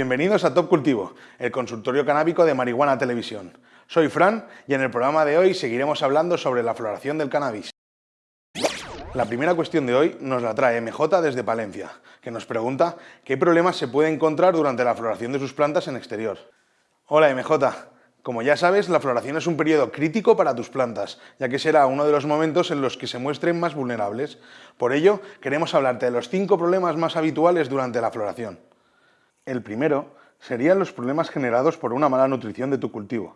Bienvenidos a Top Cultivo, el consultorio canábico de Marihuana Televisión. Soy Fran y en el programa de hoy seguiremos hablando sobre la floración del cannabis. La primera cuestión de hoy nos la trae MJ desde Palencia, que nos pregunta qué problemas se puede encontrar durante la floración de sus plantas en exterior. Hola MJ, como ya sabes, la floración es un periodo crítico para tus plantas, ya que será uno de los momentos en los que se muestren más vulnerables. Por ello, queremos hablarte de los cinco problemas más habituales durante la floración. El primero serían los problemas generados por una mala nutrición de tu cultivo.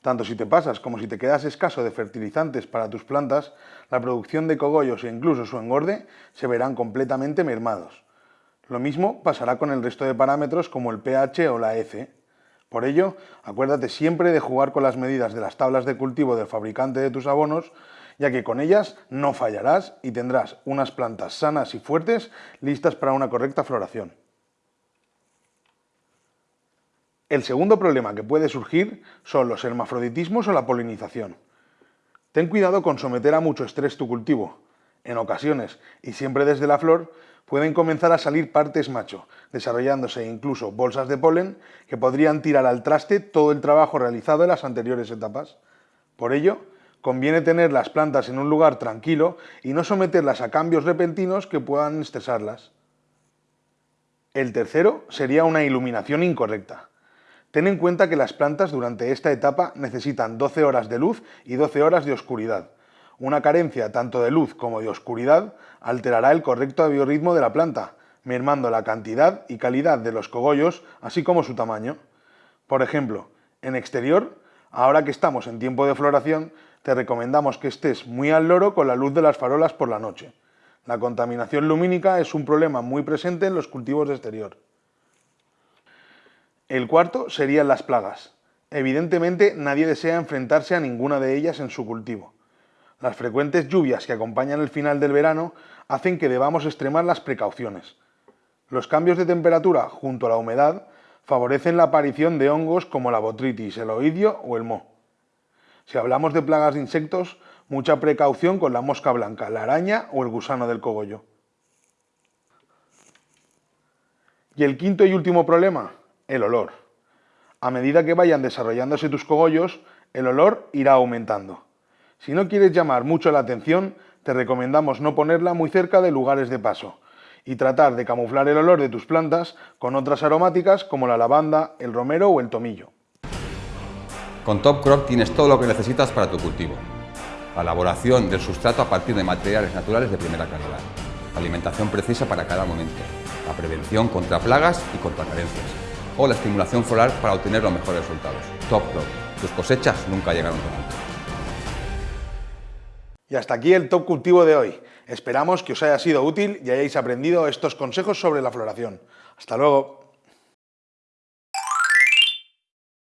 Tanto si te pasas como si te quedas escaso de fertilizantes para tus plantas, la producción de cogollos e incluso su engorde se verán completamente mermados. Lo mismo pasará con el resto de parámetros como el pH o la F. Por ello, acuérdate siempre de jugar con las medidas de las tablas de cultivo del fabricante de tus abonos, ya que con ellas no fallarás y tendrás unas plantas sanas y fuertes listas para una correcta floración. El segundo problema que puede surgir son los hermafroditismos o la polinización. Ten cuidado con someter a mucho estrés tu cultivo. En ocasiones, y siempre desde la flor, pueden comenzar a salir partes macho, desarrollándose incluso bolsas de polen que podrían tirar al traste todo el trabajo realizado en las anteriores etapas. Por ello, conviene tener las plantas en un lugar tranquilo y no someterlas a cambios repentinos que puedan estresarlas. El tercero sería una iluminación incorrecta. Ten en cuenta que las plantas durante esta etapa necesitan 12 horas de luz y 12 horas de oscuridad. Una carencia tanto de luz como de oscuridad alterará el correcto biorritmo de la planta, mermando la cantidad y calidad de los cogollos, así como su tamaño. Por ejemplo, en exterior, ahora que estamos en tiempo de floración, te recomendamos que estés muy al loro con la luz de las farolas por la noche. La contaminación lumínica es un problema muy presente en los cultivos de exterior. El cuarto serían las plagas. Evidentemente nadie desea enfrentarse a ninguna de ellas en su cultivo. Las frecuentes lluvias que acompañan el final del verano hacen que debamos extremar las precauciones. Los cambios de temperatura junto a la humedad favorecen la aparición de hongos como la botritis, el oidio o el moho. Si hablamos de plagas de insectos, mucha precaución con la mosca blanca, la araña o el gusano del cogollo. Y el quinto y último problema, el olor. A medida que vayan desarrollándose tus cogollos, el olor irá aumentando. Si no quieres llamar mucho la atención, te recomendamos no ponerla muy cerca de lugares de paso y tratar de camuflar el olor de tus plantas con otras aromáticas como la lavanda, el romero o el tomillo. Con Top Crop tienes todo lo que necesitas para tu cultivo. La elaboración del sustrato a partir de materiales naturales de primera calidad. La alimentación precisa para cada momento. La prevención contra plagas y contra carencias o la estimulación floral para obtener los mejores resultados. Top Crop. Tus cosechas nunca llegaron tan alto. Y hasta aquí el Top Cultivo de hoy. Esperamos que os haya sido útil y hayáis aprendido estos consejos sobre la floración. Hasta luego.